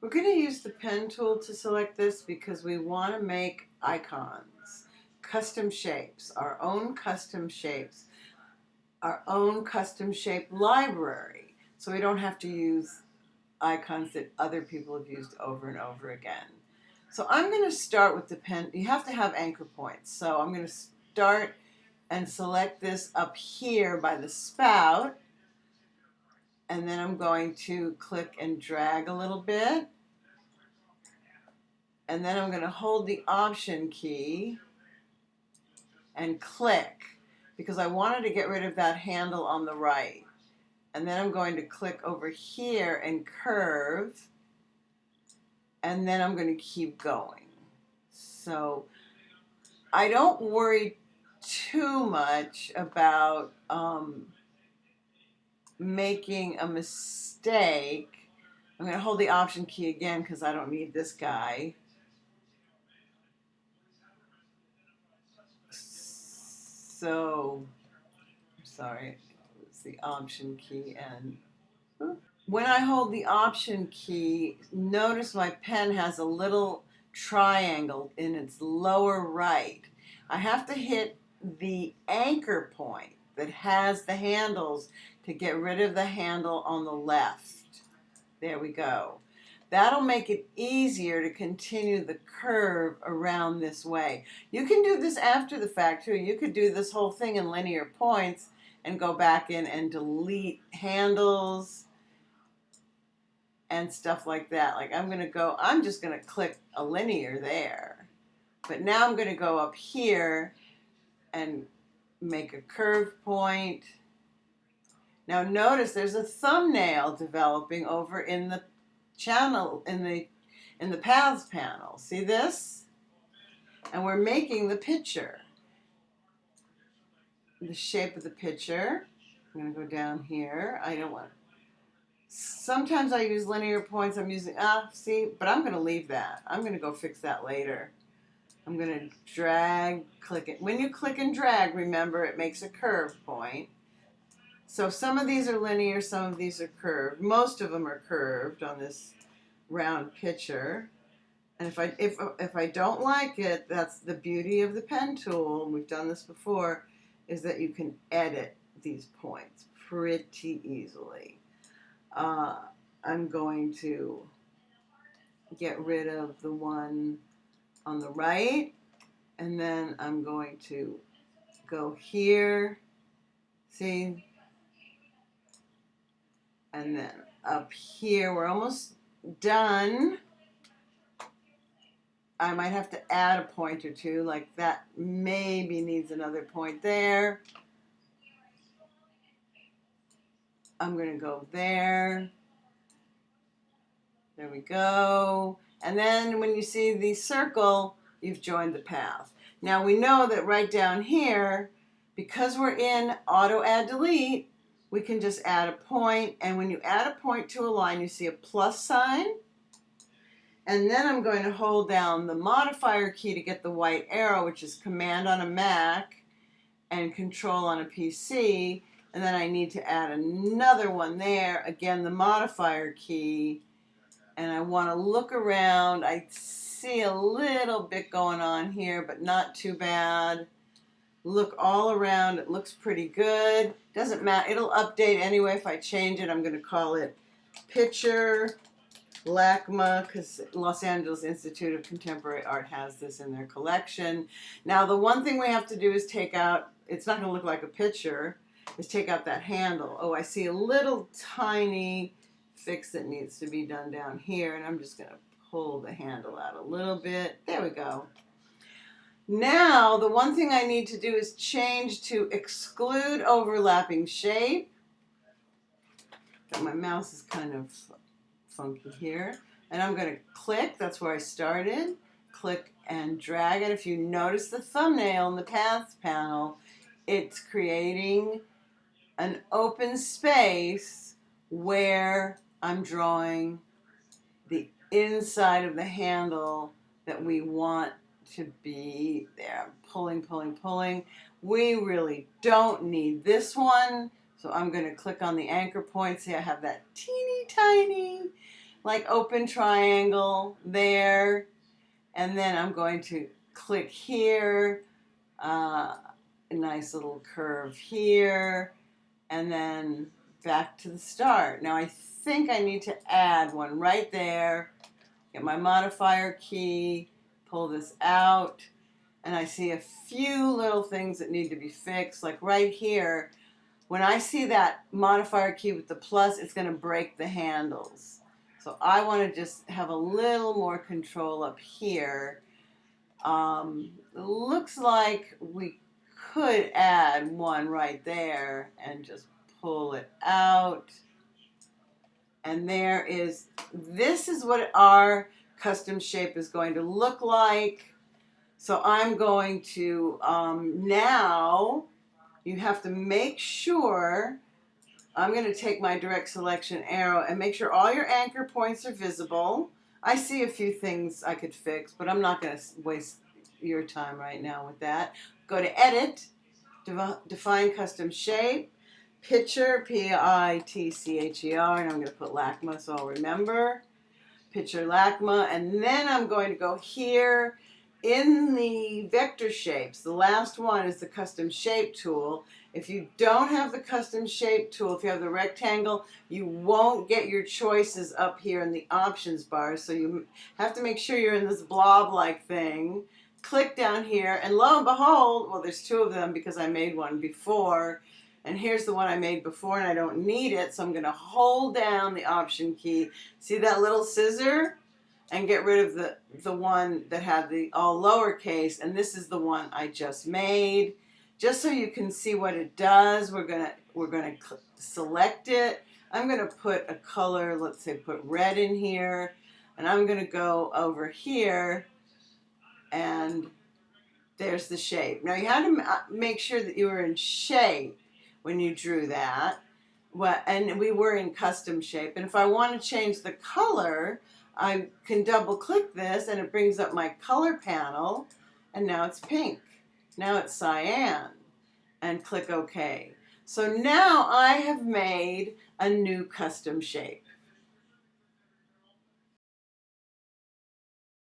We're going to use the pen tool to select this because we want to make icons, custom shapes, our own custom shapes, our own custom shape library. So we don't have to use icons that other people have used over and over again. So I'm going to start with the pen. You have to have anchor points. So I'm going to start and select this up here by the spout. And then I'm going to click and drag a little bit. And then I'm going to hold the Option key and click because I wanted to get rid of that handle on the right. And then I'm going to click over here and curve. And then I'm going to keep going. So I don't worry too much about um, making a mistake. I'm going to hold the option key again because I don't need this guy. So, sorry, it's the option key and when I hold the option key, notice my pen has a little triangle in its lower right. I have to hit the anchor point that has the handles to get rid of the handle on the left. There we go. That'll make it easier to continue the curve around this way. You can do this after the fact too. You could do this whole thing in linear points and go back in and delete handles and stuff like that. Like I'm going to go, I'm just going to click a linear there. But now I'm going to go up here and make a curve point. Now notice there's a thumbnail developing over in the channel, in the, in the paths panel. See this? And we're making the picture. The shape of the picture. I'm going to go down here. I don't want Sometimes I use linear points. I'm using, ah, see, but I'm going to leave that. I'm going to go fix that later. I'm going to drag, click it. When you click and drag, remember it makes a curve point. So some of these are linear, some of these are curved. Most of them are curved on this round picture. And if I, if, if I don't like it, that's the beauty of the pen tool, we've done this before, is that you can edit these points pretty easily. Uh, I'm going to get rid of the one on the right and then I'm going to go here see? And then up here we're almost done. I might have to add a point or two like that maybe needs another point there. I'm gonna go there. There we go and then when you see the circle, you've joined the path. Now we know that right down here, because we're in auto add delete, we can just add a point. And when you add a point to a line, you see a plus sign. And then I'm going to hold down the modifier key to get the white arrow, which is command on a Mac and control on a PC. And then I need to add another one there. Again, the modifier key and I want to look around. I see a little bit going on here, but not too bad. Look all around. It looks pretty good. Doesn't matter. It'll update anyway if I change it. I'm going to call it Pitcher LACMA because Los Angeles Institute of Contemporary Art has this in their collection. Now the one thing we have to do is take out, it's not going to look like a picture, is take out that handle. Oh, I see a little tiny fix that needs to be done down here and I'm just going to pull the handle out a little bit. There we go. Now the one thing I need to do is change to exclude overlapping shape. My mouse is kind of funky here. And I'm going to click, that's where I started, click and drag it. If you notice the thumbnail in the Paths panel, it's creating an open space where I'm drawing the inside of the handle that we want to be there. I'm pulling, pulling, pulling. We really don't need this one. So I'm going to click on the anchor point. See, I have that teeny tiny like open triangle there. And then I'm going to click here, uh, a nice little curve here, and then back to the start. Now I think I need to add one right there. Get my modifier key, pull this out, and I see a few little things that need to be fixed. Like right here, when I see that modifier key with the plus, it's going to break the handles. So I want to just have a little more control up here. Um, looks like we could add one right there and just pull it out. And there is, this is what our custom shape is going to look like. So I'm going to um, now, you have to make sure, I'm going to take my direct selection arrow and make sure all your anchor points are visible. I see a few things I could fix, but I'm not going to waste your time right now with that. Go to Edit, Define Custom Shape, Pitcher, P-I-T-C-H-E-R, and I'm going to put LACMA so I'll remember. Pitcher LACMA, and then I'm going to go here in the vector shapes. The last one is the custom shape tool. If you don't have the custom shape tool, if you have the rectangle, you won't get your choices up here in the options bar. So you have to make sure you're in this blob-like thing. Click down here, and lo and behold, well, there's two of them because I made one before. And here's the one I made before and I don't need it. So I'm going to hold down the option key. See that little scissor? And get rid of the, the one that had the all lowercase. And this is the one I just made. Just so you can see what it does, we're going to we're going to select it. I'm going to put a color, let's say put red in here. And I'm going to go over here and there's the shape. Now you have to make sure that you are in shape when you drew that. What, and we were in custom shape. And if I want to change the color, I can double click this and it brings up my color panel and now it's pink. Now it's cyan and click OK. So now I have made a new custom shape.